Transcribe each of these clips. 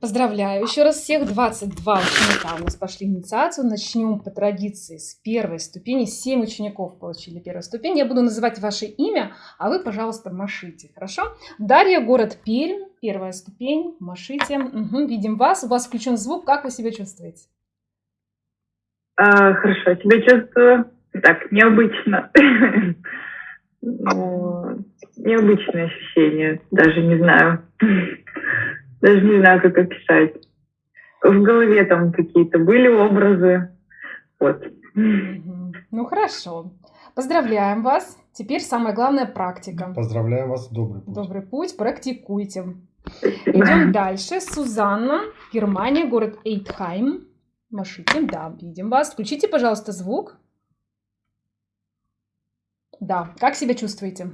Поздравляю еще раз всех. 22 ученика у нас пошли инициацию. Начнем по традиции с первой ступени. 7 учеников получили первую ступень. Я буду называть ваше имя, а вы, пожалуйста, машите. Хорошо? Дарья, город Пермь. Первая ступень. Машите. Угу, видим вас. У вас включен звук. Как вы себя чувствуете? А, хорошо, себя чувствую так, необычно. Необычное ощущение. Даже не знаю. Даже не знаю, как описать. В голове там какие-то были образы. Вот. Ну хорошо. Поздравляем вас. Теперь самое главное практика. Поздравляем вас. Добрый путь. Добрый путь. Практикуйте. Идем дальше. Сузанна, Германия, город Эйтхайм. Машите. Да, видим вас. Включите, пожалуйста, звук. Да. Как себя чувствуете?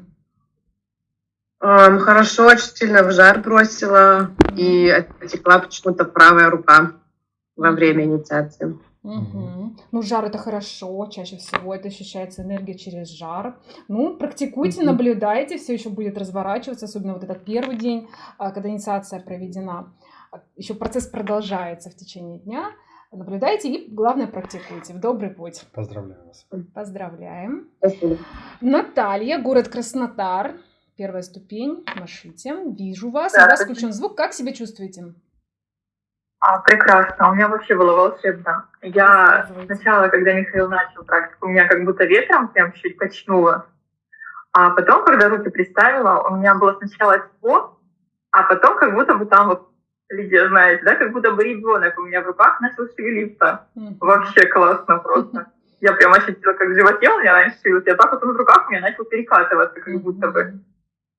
Um, хорошо, очень сильно в жар бросила и отекла почему-то правая рука во время инициации. Угу. Ну, жар это хорошо, чаще всего это ощущается энергия через жар. Ну, практикуйте, угу. наблюдайте, все еще будет разворачиваться, особенно вот этот первый день, а, когда инициация проведена. Еще процесс продолжается в течение дня. Наблюдайте и, главное, практикуйте. В добрый путь. Поздравляю вас. Поздравляем. Спасибо. Наталья, город Краснотар. Первая ступень. Машите. Вижу вас. Да, У вас включен звук. Как себя чувствуете? А, прекрасно. У меня вообще было волшебно. Я сначала, когда Михаил начал практику, у меня как будто ветром прям чуть качнуло. А потом, когда руки приставила, у меня было сначала тепло, а потом как будто бы там вот Лидия знаете, да, как будто бы ребенок у меня в руках начал шевелиться. Mm-hmm. Вообще классно просто. Я прям ощутила, как в животе у меня раньше шевелился, а так вот он в руках у меня начал перекатываться, как будто бы.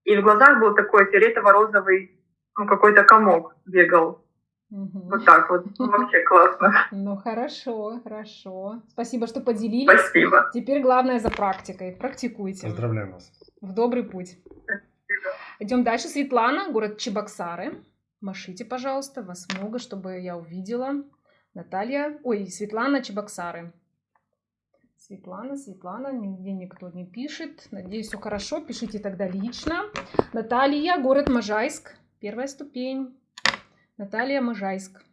И в глазах был такой фиолетово-розовый, ну, какой-то комок бегал. Угу. Вот так вот. Ну, вообще классно. Ну, хорошо, хорошо. Спасибо, что поделились. Спасибо. Теперь главное за практикой. Практикуйте. Поздравляю вас. В добрый путь. Спасибо. Идем дальше. Светлана, город Чебоксары. Машите, пожалуйста, вас много, чтобы я увидела. Наталья, ой, Светлана Чебоксары. Светлана, Светлана, нигде никто не пишет. Надеюсь, все хорошо. Пишите тогда лично. Наталья, город Можайск. Первая ступень. Наталья, Можайск.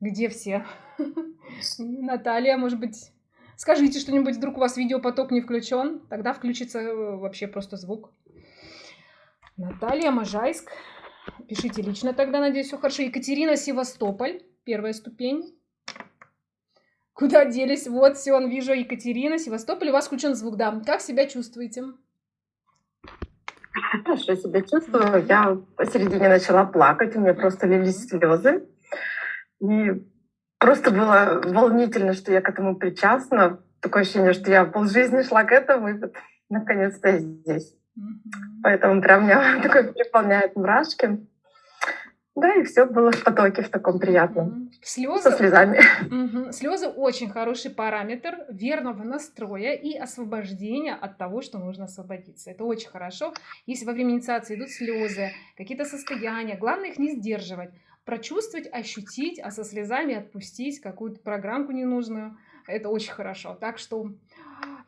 Где все? Наталья, может быть, скажите что-нибудь, вдруг у вас видеопоток не включен. Тогда включится э, вообще просто звук. Наталья, Можайск. Пишите лично тогда, надеюсь, все хорошо. Екатерина, Севастополь. Первая ступень. Куда делись? Вот, все, он вижу. Екатерина, Севастополь. У вас включен звук, да. Как себя чувствуете? Хорошо себя чувствую. Я посередине начала плакать, у меня просто лились слезы. И просто было волнительно, что я к этому причастна. Такое ощущение, что я полжизни шла к этому, и вот наконец-то я здесь. Поэтому прям меня такой переполняет мурашки. Да, и все было в потоке в таком приятном. Слезы, Со слезами. Угу. Слезы очень хороший параметр верного настроя и освобождения от того, что нужно освободиться. Это очень хорошо. Если во время инициации идут слезы, какие-то состояния, главное их не сдерживать. Прочувствовать, ощутить, а со слезами отпустить какую-то программку ненужную. Это очень хорошо. Так что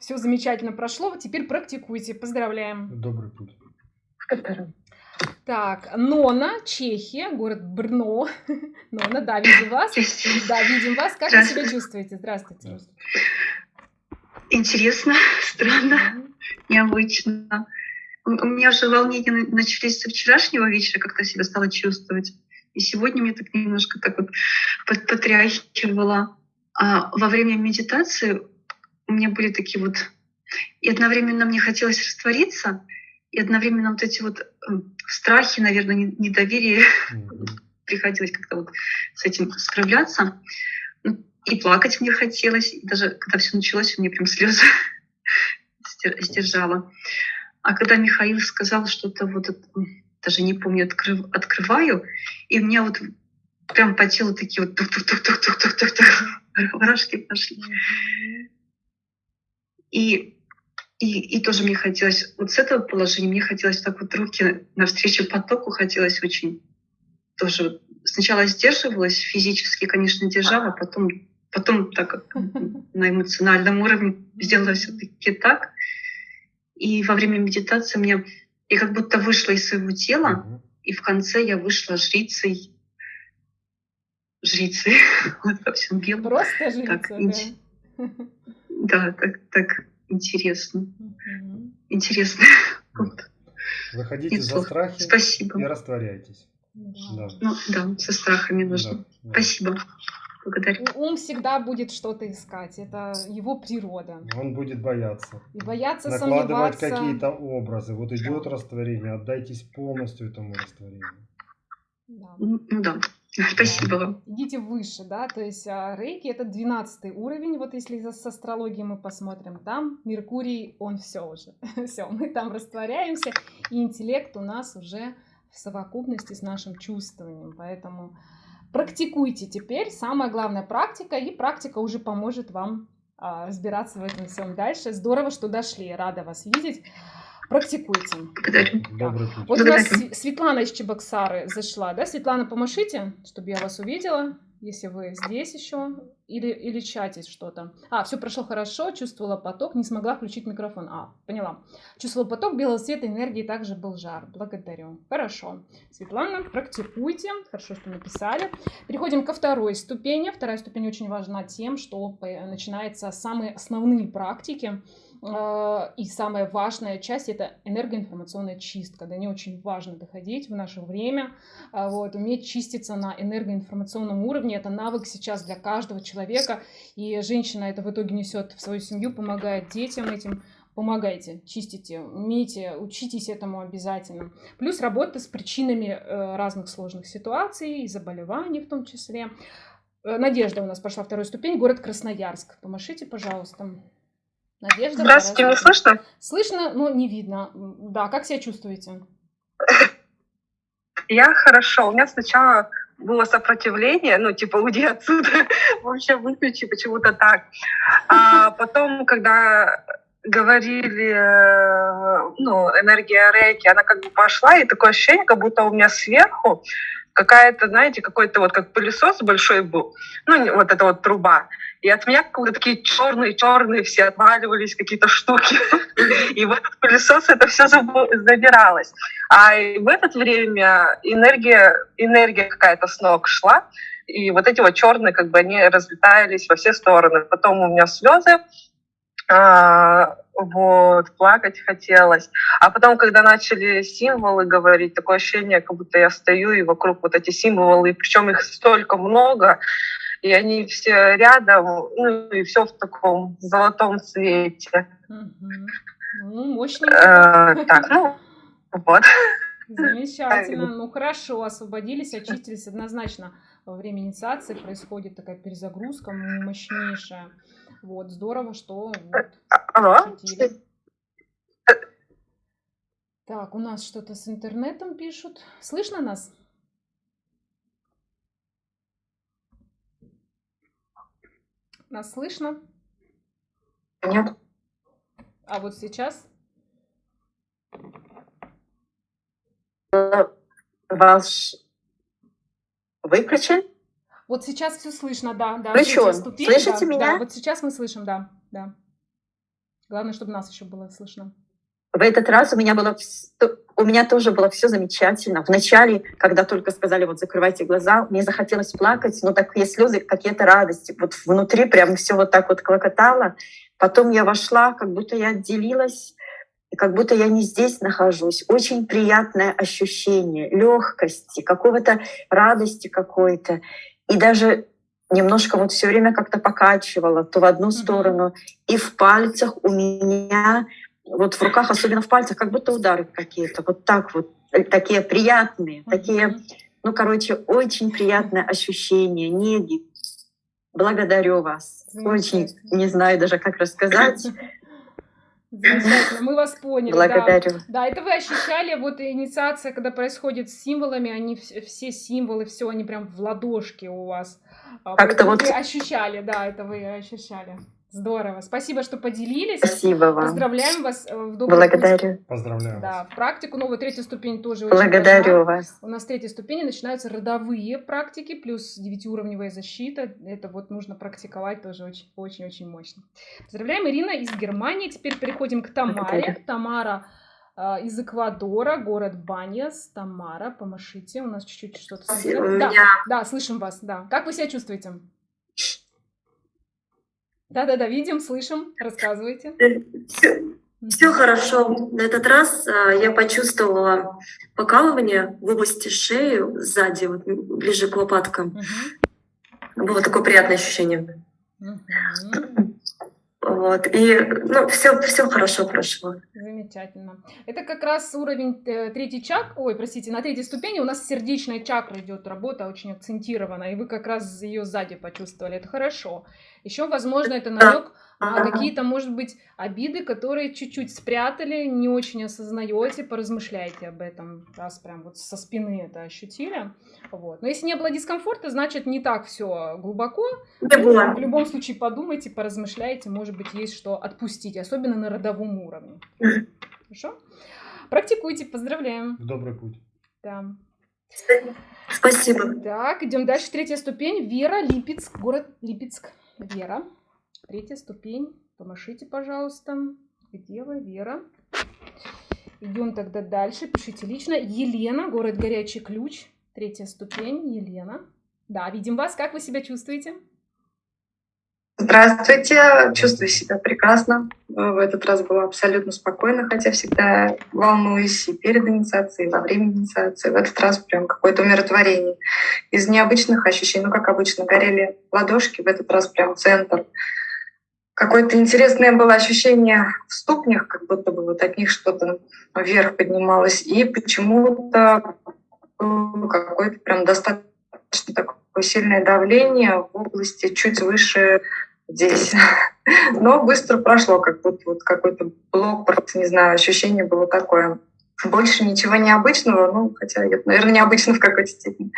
все замечательно прошло. Теперь практикуйте. Поздравляем. Добрый путь. Так, Нона, Чехия, город Брно. Нона, да, видим вас. Да, видим вас. Как вы себя чувствуете? Здравствуйте. Интересно, странно, необычно. У меня уже волнения начались со вчерашнего вечера, как-то себя стала чувствовать. И сегодня мне так немножко так вот потряхивало. А во время медитации у меня были такие вот... И одновременно мне хотелось раствориться, и одновременно вот эти вот эм, страхи, наверное, недоверие mm-hmm. приходилось как-то вот с этим справляться. Ну, и плакать мне хотелось. И даже когда все началось, меня прям слезы сдержала. А когда Михаил сказал что-то вот, даже не помню, открыв, открываю, и у меня вот прям по телу такие вот тух-тух-тух-тух-тух-тух-тух мурашки пошли. И, и, и тоже мне хотелось, вот с этого положения мне хотелось так вот руки навстречу потоку, хотелось очень тоже. Сначала сдерживалась, физически, конечно, держала, потом, потом так на эмоциональном уровне сделала все-таки так. И во время медитации мне я как будто вышла из своего тела, и в конце я вышла жрицей жрицей вот, во всем белом. Просто жрица, Так, да. Да, так, так интересно. Мгм. Интересно. Вот. Выходите за Неплохо. страхи Спасибо. и растворяйтесь. Да. Да. Ну да, со страхами нужно. Да, да. Спасибо. Благодарю. Ум всегда будет что-то искать, это его природа. Он будет бояться. И бояться, Накладывать сомневаться. какие-то образы. Вот идет растворение, отдайтесь полностью этому растворению. Да. Ну да. Спасибо вам. Идите выше, да, то есть а, рейки это 12 уровень, вот если с астрологией мы посмотрим, там Меркурий, он все уже, все, мы там растворяемся, и интеллект у нас уже в совокупности с нашим чувствованием, поэтому практикуйте теперь, самая главная практика, и практика уже поможет вам а, разбираться в этом всем дальше. Здорово, что дошли, рада вас видеть. Практикуйте. Благодарю. Добрый путь. Вот у нас Благодарю. Св- Светлана из Чебоксары зашла, да? Светлана, помашите, чтобы я вас увидела, если вы здесь еще или, или чатить что-то. А, все прошло хорошо, чувствовала поток, не смогла включить микрофон. А, поняла. Чувствовала поток белого цвета, энергии, также был жар. Благодарю. Хорошо. Светлана, практикуйте. Хорошо, что написали. Переходим ко второй ступени. Вторая ступень очень важна тем, что по- начинаются самые основные практики. Э, И самая важная часть это энергоинформационная чистка. До нее очень важно доходить в наше время. А, Вот, уметь чиститься на энергоинформационном уровне. Это навык сейчас для каждого человека. И женщина это в итоге несет в свою семью, помогает детям этим. Помогайте, чистите, умейте, учитесь этому обязательно. Плюс работа с причинами э, разных сложных ситуаций и заболеваний в том числе. Э, Надежда у нас пошла вторую ступень, город Красноярск. Помашите, пожалуйста. Надежда. Здравствуйте, меня слышно? Слышно, но не видно. Да, как себя чувствуете? Я хорошо. У меня сначала было сопротивление, ну, типа, уйди отсюда, вообще выключи, почему-то так. А потом, когда говорили, э, ну, энергия рейки, она как бы пошла, и такое ощущение, как будто у меня сверху какая-то, знаете, какой-то вот как пылесос большой был, ну, вот эта вот труба. И от меня как будто такие черные-черные все отваливались какие-то штуки. И в этот пылесос это все забиралось. А в это время энергия, энергия какая-то с ног шла, и вот эти вот черные, как бы они разлетались во все стороны. Потом у меня слезы, а, вот, плакать хотелось. А потом, когда начали символы говорить, такое ощущение, как будто я стою, и вокруг вот эти символы, причем их столько много, и они все рядом, ну и все в таком золотом цвете. Мгм. Ну, мощненько. Э, так, ну, вот. Замечательно. Ну хорошо, освободились, очистились. Однозначно во время инициации происходит такая перезагрузка мощнейшая. Вот, здорово, что вот Алло? ощутили. Так, у нас что-то с интернетом пишут. Слышно нас? Нас слышно? Нет? А вот сейчас? Ваш выключен? Вот сейчас все слышно, да, да. Третья ступень, Слышите да, меня? Да, вот сейчас мы слышим, да, да. Главное, чтобы нас еще было слышно. В этот раз у меня было у меня тоже было все замечательно. Вначале, когда только сказали, вот закрывайте глаза, мне захотелось плакать, но такие слезы, какие-то радости. Вот внутри прям все вот так вот клокотало. Потом я вошла, как будто я отделилась, и как будто я не здесь нахожусь. Очень приятное ощущение легкости, какого-то радости какой-то. И даже немножко вот все время как-то покачивало то в одну сторону, и в пальцах у меня вот в руках, особенно в пальцах, как будто удары какие-то, вот так вот, э, такие приятные, такие, ну, короче, очень приятное ощущение, неги. Благодарю вас. Очень, не знаю даже, как рассказать. Замечательно, мы вас поняли. да. Благодарю. Да, это вы ощущали, вот инициация, когда происходит с символами, они вс- все символы, все, они прям в ладошке у вас. А, Как-то вот- Вы ощущали, да, это вы ощущали. Здорово. Спасибо, что поделились. Спасибо вам. Поздравляем вас э, в добрый путь. Благодарю. Поздравляю Да, вас. в практику новую третью ступень тоже очень Благодарю важна. вас. У нас в третьей ступени начинаются родовые практики, плюс девятиуровневая защита. Это вот нужно практиковать тоже очень- очень-очень мощно. Поздравляем, Ирина из Германии. Теперь переходим к Тамаре. Благодарю. Тамара а, из Эквадора, город Баньяс, Тамара, помашите, у нас чуть-чуть что-то... Да, Меня- да, слышим вас, да. Как вы себя чувствуете? Да-да-да, видим, слышим, рассказывайте. Все, хорошо. На этот раз а, я почувствовала покалывание в области шеи сзади, вот ближе к лопаткам. Мгм. Было такое приятное ощущение. Мгм. Вот. И ну, все, все хорошо прошло. Замечательно. Это как раз уровень э, третий чак, ой, простите, на третьей ступени у нас сердечная чакра идет работа очень акцентирована, и вы как раз ее сзади почувствовали. Это хорошо. Еще, возможно, это намек на Ага. какие-то, может быть, обиды, которые чуть-чуть спрятали, не очень осознаете, поразмышляйте об этом, раз прям вот со спины это ощутили. Вот. Но если не было дискомфорта, значит не так все глубоко, Не было. в любом случае подумайте, поразмышляйте, может быть, есть что отпустить, особенно на родовом уровне. Хорошо? Практикуйте, поздравляем. В добрый путь. Да. Спасибо. Так, идем дальше. Третья ступень. Вера, Липецк, город Липецк. Вера. Третья ступень. Помашите, пожалуйста. Где вы, Вера? Идем тогда дальше. Пишите лично. Елена, город Горячий Ключ. Третья ступень. Елена. Да, видим вас. Как вы себя чувствуете? Здравствуйте, чувствую себя прекрасно. В этот раз была абсолютно спокойна, хотя всегда волнуюсь и перед инициацией, и во время инициации. В этот раз прям какое-то умиротворение. Из необычных ощущений, ну, как обычно, горели ладошки, в этот раз прям центр. Какое-то интересное было ощущение в ступнях, как будто бы вот от них что-то вверх поднималось. И почему-то какое-то прям достаточно такое сильное давление в области чуть выше здесь. Но быстро прошло, как будто вот какой-то блок, просто, не знаю, ощущение было такое. Больше ничего необычного, ну, хотя наверное, необычно в какой-то степени.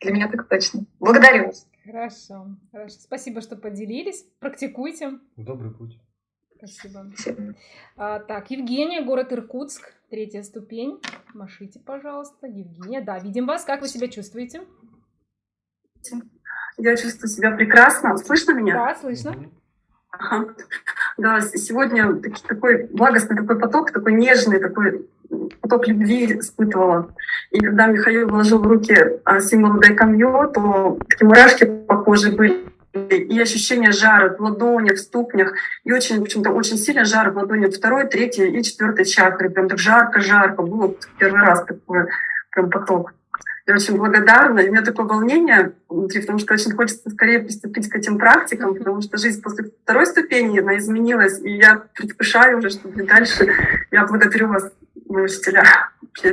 Для меня так точно. Благодарю вас. Хорошо, хорошо. Спасибо, что поделились. Практикуйте. Добрый путь. Спасибо. А, так, Евгения, город Иркутск, третья ступень. Машите, пожалуйста. Евгения, да, видим вас. Как вы себя чувствуете? Я чувствую себя прекрасно. Слышно меня? Да, слышно. Ага. Да, сегодня такой благостный такой поток, такой нежный, такой поток любви испытывала. И когда Михаил вложил в руки а, символ Дайкамьё, то такие мурашки по коже были. И ощущение жара в ладонях, в ступнях. И очень, почему-то очень сильно жар в ладони второй, третьей и четвертой чакры. Прям так жарко-жарко. Было первый раз такой прям поток. Я очень благодарна. И у меня такое волнение внутри, потому что очень хочется скорее приступить к этим практикам, потому что жизнь после второй ступени, она изменилась, и я предвкушаю уже, что будет дальше. Я благодарю вас, мои учителя, вообще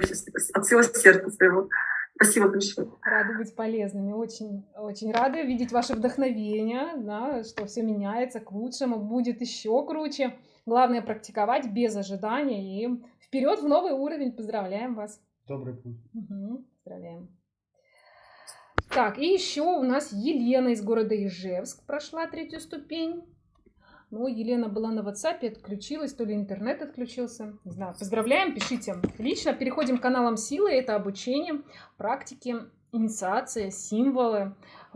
от всего сердца своего. Спасибо большое. Рады быть полезными. Очень, очень рады видеть ваше вдохновение, да, что все меняется к лучшему, будет еще круче. Главное практиковать без ожидания и вперед в новый уровень. Поздравляем вас. Добрый путь. Мгм, Поздравляем. Так, и еще у нас Елена из города Ижевск прошла третью ступень. Ну, Елена была на WhatsApp, отключилась, то ли интернет отключился. Не знаю. Поздравляем, пишите лично. Переходим к каналам силы. Это обучение, практики, инициация, символы.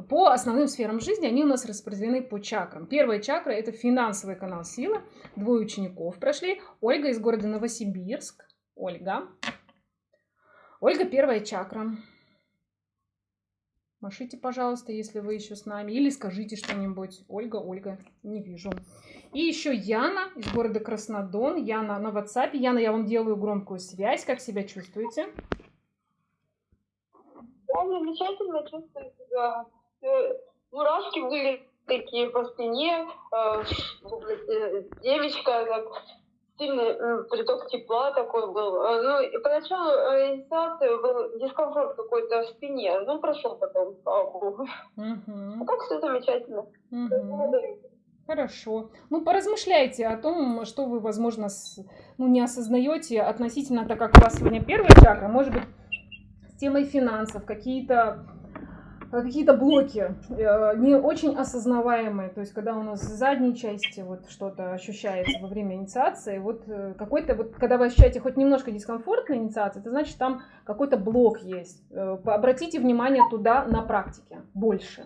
По основным сферам жизни они у нас распределены по чакрам. Первая чакра – это финансовый канал силы. Двое учеников прошли. Ольга из города Новосибирск. Ольга. Ольга, первая чакра. Машите, пожалуйста, если вы еще с нами. Или скажите что-нибудь. Ольга, Ольга, не вижу. И еще Яна из города Краснодон. Яна на WhatsApp. Яна, я вам делаю громкую связь. Как себя чувствуете? Я замечательно чувствую себя. Э, Мурашки были такие по спине, э, э, девочка, сильный э, приток тепла такой был. Э, Ну, и поначалу э, инициации был дискомфорт какой-то в спине, ну, прошел потом, слава богу. Мгм. А так все замечательно. Благодарю. Хорошо. Ну, поразмышляйте о том, что вы, возможно, с- ну, не осознаете относительно, так как у вас сегодня первая чакра, может быть, с темой финансов, какие-то какие-то блоки э, не очень осознаваемые, то есть когда у нас в задней части вот что-то ощущается во время инициации, вот э, какой-то вот, когда вы ощущаете хоть немножко дискомфорт на инициации, это значит там какой-то блок есть. Э, Обратите внимание туда на практике больше.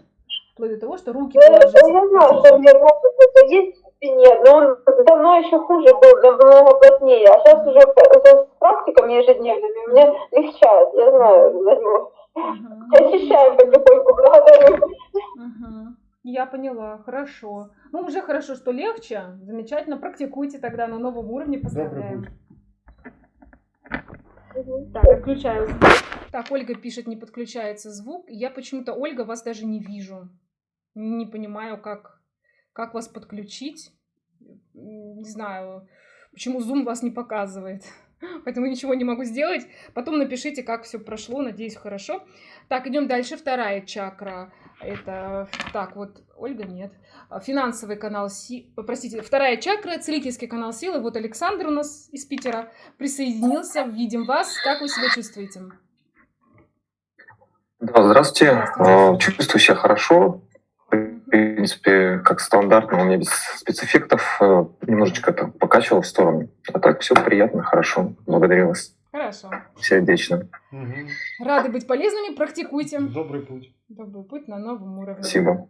вплоть до того, что руки Да, я, положить. я знаю, что у меня это есть в спине, но он давно еще хуже был, намного плотнее. А сейчас уже с практиками ежедневными мне легчает, я знаю за него. Ощущаю потихоньку, благодарю. Мгм. Я поняла, хорошо. Ну, уже хорошо, что легче. Замечательно. Практикуйте тогда на новом уровне. Поздравляем. Так, отключаю звук. Так, Ольга пишет, не подключается звук. Я почему-то, Ольга, вас даже не вижу. Не понимаю, как, как вас подключить. Не знаю, почему Zoom вас не показывает. Поэтому ничего не могу сделать. Потом напишите, как все прошло. Надеюсь, хорошо. Так, идем дальше. Вторая чакра. Это, так, вот, Ольга, нет. Финансовый канал, си... простите, вторая чакра, целительский канал силы. Вот Александр у нас из Питера присоединился. Видим вас. Как вы себя чувствуете? Да, здравствуйте. Здравствуйте. Э, Чувствую себя хорошо. В принципе, как стандартно, у меня без спецэффектов. Э, Немножечко так покачивал в сторону. А так все приятно, хорошо. Благодарю вас Хорошо. сердечно. Мгм. Рады быть полезными. Практикуйте. Добрый путь. Добрый путь на новом уровне. Спасибо.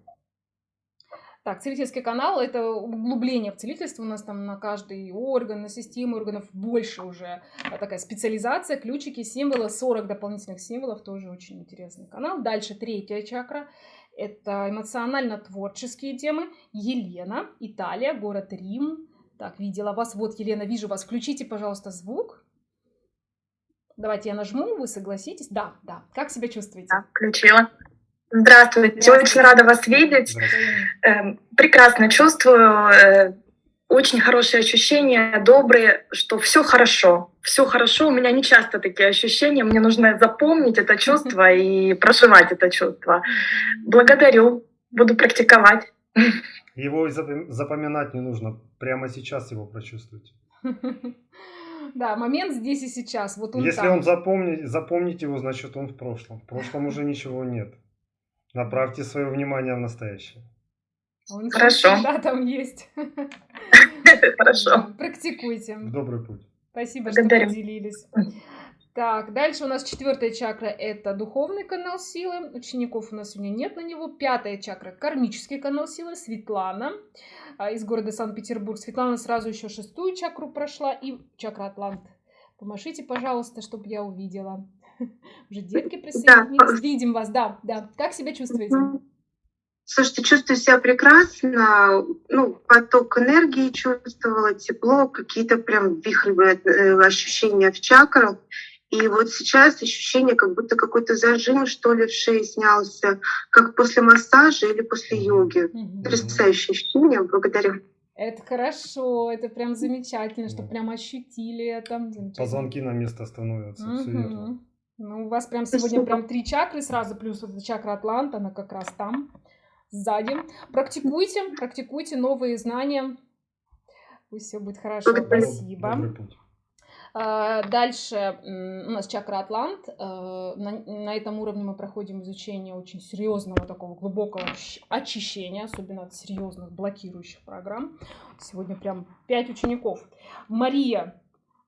Так, целительский канал – это углубление в целительство. У нас там на каждый орган, на систему органов больше уже а, такая специализация, ключики, символы, 40 дополнительных символов, тоже очень интересный канал. Дальше третья чакра – это эмоционально-творческие темы. Елена, Италия, город Рим. Так, видела вас. Вот, Елена, вижу вас. Включите, пожалуйста, звук. Давайте я нажму, вы согласитесь. Да, да. Как себя чувствуете? Да, включила. Здравствуйте, Здравствуйте. очень рада вас видеть. Эм, Прекрасно чувствую, э, очень хорошие ощущения, добрые, что все хорошо, все хорошо. У меня не часто такие ощущения, мне нужно запомнить это чувство и проживать это чувство. Благодарю, буду практиковать. Его запоминать не нужно. Прямо сейчас его прочувствуйте. Да, момент здесь и сейчас. Вот он Если там. он запомнит, запомнить его, значит он в прошлом. В прошлом уже ничего нет. Направьте свое внимание в настоящее. Он Хорошо. всегда там есть. Хорошо. Да, Практикуйте. Добрый путь. Спасибо, что поделились. Так, дальше у нас четвертая чакра – это духовный канал силы. Учеников у нас сегодня нет на него. Пятая чакра – кармический канал силы. Светлана а, из города Санкт-Петербург. Светлана сразу еще шестую чакру прошла и чакра Атлант. Помашите, пожалуйста, чтобы я увидела. Уже детки присоединились. Видим вас, да, да. Как себя чувствуете? Слушайте, чувствую себя прекрасно. Ну, поток энергии чувствовала, тепло, какие-то прям вихревые э, ощущения в чакрах. И вот сейчас ощущение, как будто какой-то зажим, что ли, в шее снялся, как после массажа или после йоги. Мгм. Потрясающее ощущение. Благодарю. Это хорошо, это прям замечательно, что Да. прям ощутили это. Позвонки на место становятся. Все верно. Ну, у вас прям сегодня прям три чакры сразу, плюс вот эта чакра Атланта, она как раз там, сзади. Практикуйте, практикуйте новые знания. Пусть все будет хорошо. Спасибо. А, Дальше у нас чакра Атлант. А, На, на этом уровне мы проходим изучение очень серьезного такого глубокого очищения, особенно от серьезных блокирующих программ. Сегодня прям пять учеников. Мария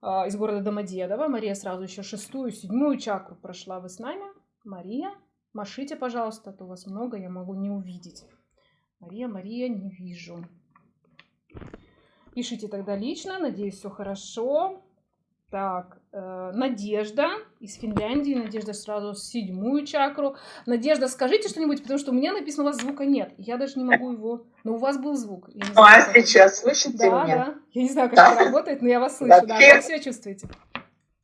а, из города Домодедово. Мария сразу еще шестую, седьмую чакру прошла. Вы с нами? Мария, машите, пожалуйста, а то вас много, я могу не увидеть. Мария, Мария, не вижу. Пишите тогда лично, надеюсь, все хорошо. Так, э, Надежда из Финляндии. Надежда сразу седьмую чакру. Надежда, скажите что-нибудь, потому что у меня написано, у вас звука нет. Я даже не могу его... Но у вас был звук. Я не знаю, а как это- сейчас слышите Да, меня? да. Я не знаю, как Да. это работает, но я вас слышу. Да, Вообще- как себя чувствуете?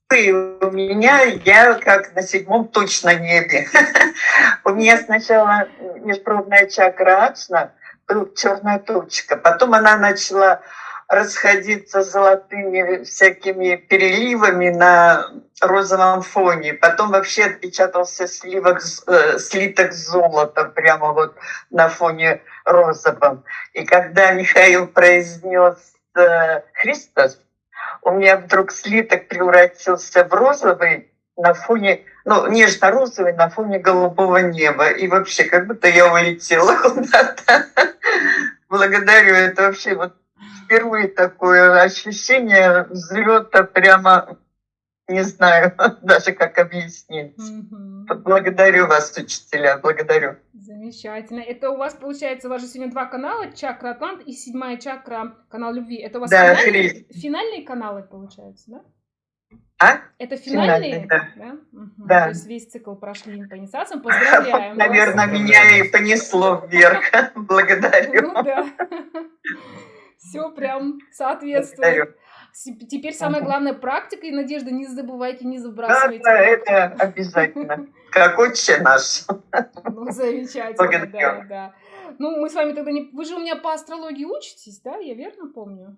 Ты у меня, я как на седьмом точно небе. У меня сначала межпробная чакра Ачна, был черная точка. Потом она начала расходиться золотыми всякими переливами на розовом фоне. Потом вообще отпечатался сливок, э, слиток золота прямо вот на фоне розовом. И когда Михаил произнес э, Христос, у меня вдруг слиток превратился в розовый на фоне, ну, нежно-розовый на фоне голубого неба. И вообще, как будто я улетела куда-то. Благодарю, это вообще вот впервые такое ощущение взлета прямо, не знаю даже как объяснить. Благодарю вас, учителя, благодарю. Замечательно. Это у вас, получается, у вас же сегодня два канала, чакра Атлант и седьмая чакра, канал любви. Это у вас Да, финальные, Хри- финальные каналы, получается, да? А? Это Финальные, финальные? да. Да? Мгм. Да. То есть весь цикл прошли по инициациям. Поздравляем вас. Наверное, меня и понесло вверх. Благодарю. Ну да. Все прям Благодарю. соответствует. С- Теперь самое главное практика, и Надежда, не забывайте, не Да, забрасывайте. да, это обязательно. Как отче наш. Ну, замечательно, Благодарю. да, да. Ну, мы с вами тогда не... Вы же у меня по астрологии учитесь, да? Я верно помню?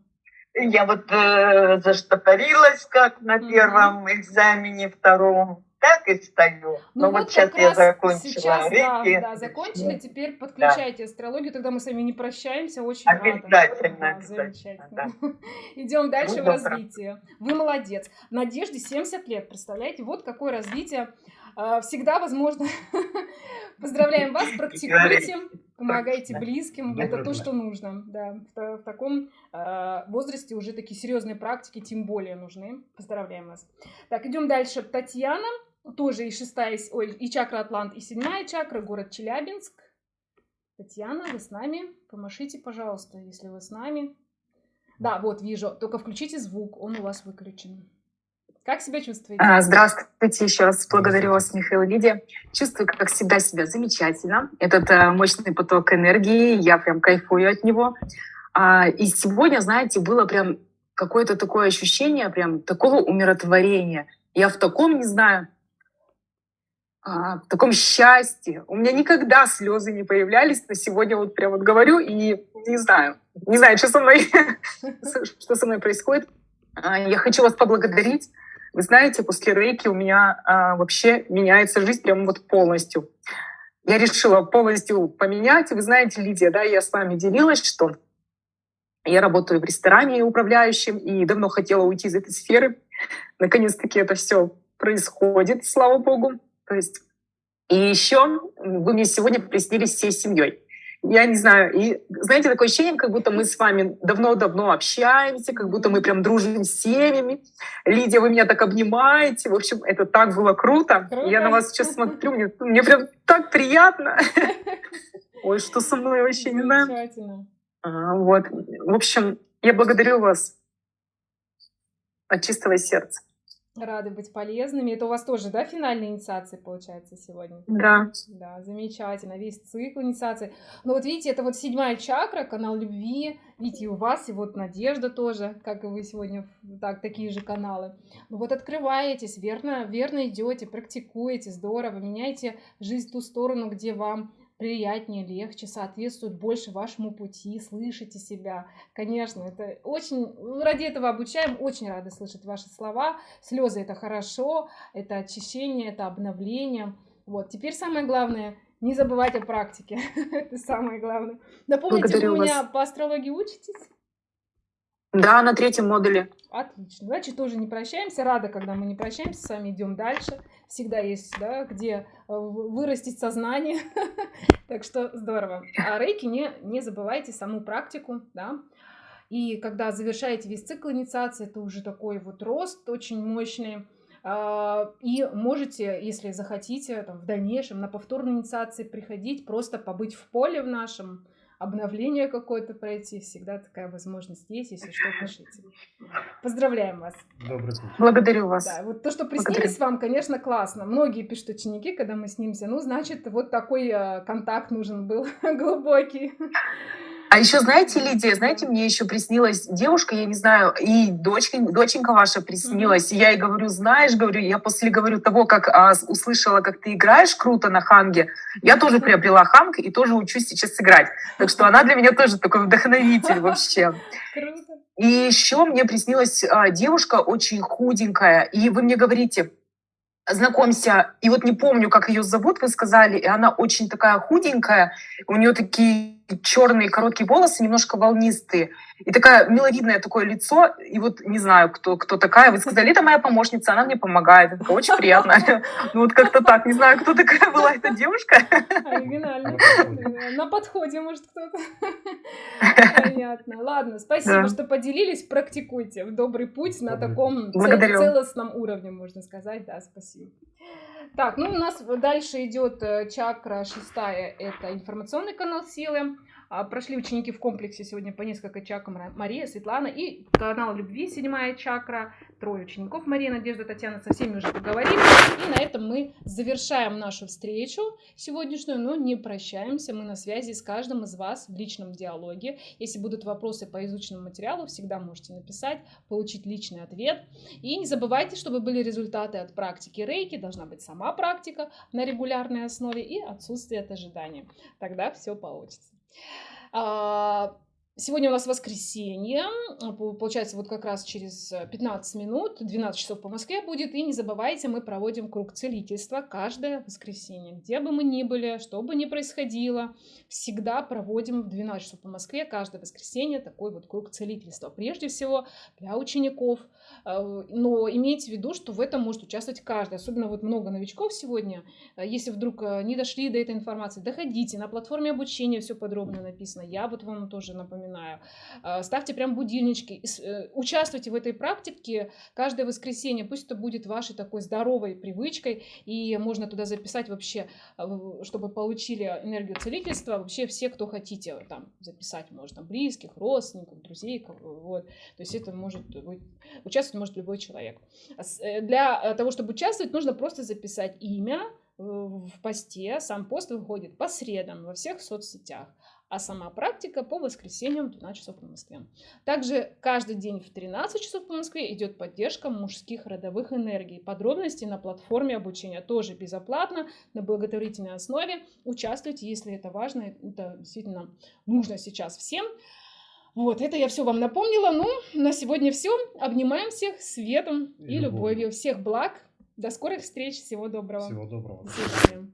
Я вот э, заштопорилась как на первом экзамене, втором, так и стою. Ну Но вот вот сейчас я закончила сейчас, да, да, закончили, теперь подключайте астрологию, тогда мы с вами не прощаемся, очень Обязательно, рада. Да, замечательно. Идем дальше Ну, в развитие. Вы молодец. Надежде 70 лет, представляете? Вот какое развитие. А, Всегда возможно. Поздравляем вас, практикуйте, помогайте близким. Это то, что нужно. Да, в та- в таком а, возрасте уже такие серьезные практики тем более нужны. Поздравляем вас. Так, идем дальше. Татьяна, тоже и шестая, ой, и чакра Атлант, и седьмая чакра, город Челябинск. Татьяна, вы с нами? Помашите, пожалуйста, если вы с нами. Да, вот вижу. Только включите звук, он у вас выключен. Как себя чувствуете? А, Здравствуйте еще раз. Благодарю вас, Михаил Лидия. Чувствую, как всегда, себя замечательно. Этот э, мощный поток энергии, я прям кайфую от него. А, И сегодня, знаете, было прям какое-то такое ощущение, прям такого умиротворения. Я в таком, не знаю, а, в таком счастье. У меня никогда слезы не появлялись, но сегодня вот прям вот говорю и не знаю, не знаю, что со мной, что со мной происходит. Я хочу вас поблагодарить. Вы знаете, после рейки у меня а, вообще меняется жизнь прям вот полностью. Я решила полностью поменять. Вы знаете, Лидия, да, я с вами делилась, что я работаю в ресторане управляющим и давно хотела уйти из этой сферы. Наконец-таки это все происходит, слава богу. То есть и еще вы мне сегодня приснились всей семьей. Я не знаю, и знаете, такое ощущение, как будто мы с вами давно-давно общаемся, как будто мы прям дружим с семьями. Лидия, вы меня так обнимаете. В общем, это так было круто. Круто. Я на вас сейчас смотрю, мне, мне прям так приятно. Ой, что со мной вообще не знаю. А, Вот. В общем, я благодарю вас от чистого сердца. Рады быть полезными. Это у вас тоже, да, финальная инициация получается сегодня? Да. Да, замечательно. Весь цикл инициации. Ну вот видите, это вот седьмая чакра, канал любви. Видите, и у вас, и вот Надежда тоже, как и вы сегодня, так, такие же каналы. Ну вот открываетесь, верно, верно идете, практикуете, здорово, меняете жизнь в ту сторону, где вам приятнее, легче, соответствует больше вашему пути, слышите себя. Конечно, это очень, ну, ради этого обучаем, очень рады слышать ваши слова. Слезы это хорошо, это очищение, это обновление. Вот, теперь самое главное, не забывать о практике. это самое главное. Напомните, Благодарю вы у меня вас. по астрологии учитесь? Да, на третьем модуле. Отлично. Значит, тоже не прощаемся. Рада, когда мы не прощаемся, с вами идем дальше. Всегда есть, да, где э, вырастить сознание. так что здорово. А рейки не, не забывайте саму практику, да. И когда завершаете весь цикл инициации, это уже такой вот рост очень мощный. А, И можете, если захотите, там, в дальнейшем на повторной инициации приходить, просто побыть в поле в нашем, обновление какое-то пройти. Всегда такая возможность есть, если что, пишите. Поздравляем вас. Добрый путь. Благодарю вас. Да, вот то, что Благодарю. приснились вам, конечно, классно. Многие пишут ученики, когда мы снимемся, ну, значит, вот такой э, контакт нужен был глубокий. А еще, знаете, Лидия, знаете, мне еще приснилась девушка, я не знаю, и дочка, доченька ваша приснилась. И я ей говорю, знаешь, говорю, я после, говорю, того, как а, услышала, как ты играешь круто на ханге, я тоже приобрела ханг и тоже учусь сейчас играть. Так что она для меня тоже такой вдохновитель вообще. Круто. И еще мне приснилась а, девушка очень худенькая, и вы мне говорите, знакомься, и вот не помню, как ее зовут, вы сказали, и она очень такая худенькая, у нее такие черные короткие волосы, немножко волнистые, и такая миловидное такое лицо, и вот не знаю, кто, кто такая, вы сказали, это моя помощница, она мне помогает, это очень приятно. Ну вот как-то так, не знаю, кто такая была эта девушка. Оригинально. На подходе, может, кто-то. Понятно. Ладно, спасибо, что поделились. Практикуйте в добрый путь на таком целостном уровне, можно сказать. Да, спасибо. Так, ну у нас дальше идет э, чакра шестая, это информационный канал силы. А, прошли ученики в комплексе сегодня по несколько чакрам Мария, Светлана и канал любви, седьмая чакра, трое учеников Мария, Надежда, Татьяна, со всеми уже поговорили. И на этом мы завершаем нашу встречу сегодняшнюю, но не прощаемся, мы на связи с каждым из вас в личном диалоге. Если будут вопросы по изученному материалу, всегда можете написать, получить личный ответ. И не забывайте, чтобы были результаты от практики рейки, должна быть сама практика на регулярной основе и отсутствие от ожидания. Тогда все получится. А, сегодня у нас воскресенье, получается, вот как раз через 15 минут, 12 часов по Москве будет. И не забывайте, мы проводим круг целительства каждое воскресенье. Где бы мы ни были, что бы ни происходило, всегда проводим в 12 часов по Москве каждое воскресенье такой вот круг целительства. Прежде всего для учеников, а, но имейте в виду, что в этом может участвовать каждый. Особенно вот много новичков сегодня. А, если вдруг а, не дошли до этой информации, доходите. На платформе обучения все подробно написано. Я вот вам тоже напоминаю. Ставьте прям будильнички. Э, участвуйте в этой практике каждое воскресенье. Пусть это будет вашей такой здоровой привычкой. И можно туда записать вообще, чтобы получили энергию целительства. Вообще все, кто хотите, там записать можно. Близких, родственников, друзей. Вот. То есть это может быть участвовать может любой человек. Э, для э, того, чтобы участвовать, нужно просто записать имя в посте. Сам пост выходит по средам во всех соцсетях, а сама практика по воскресеньям в 12 часов по Москве. Также каждый день в 13 часов по Москве идет поддержка мужских родовых энергий. Подробности на платформе обучения тоже безоплатно, на благотворительной основе. Участвуйте, если это важно, это действительно нужно сейчас всем. Вот, это я все вам напомнила. Ну, на сегодня все. Обнимаем всех светом и, и любовью. Всех благ. До скорых встреч. Всего доброго. Всего доброго. До свидания.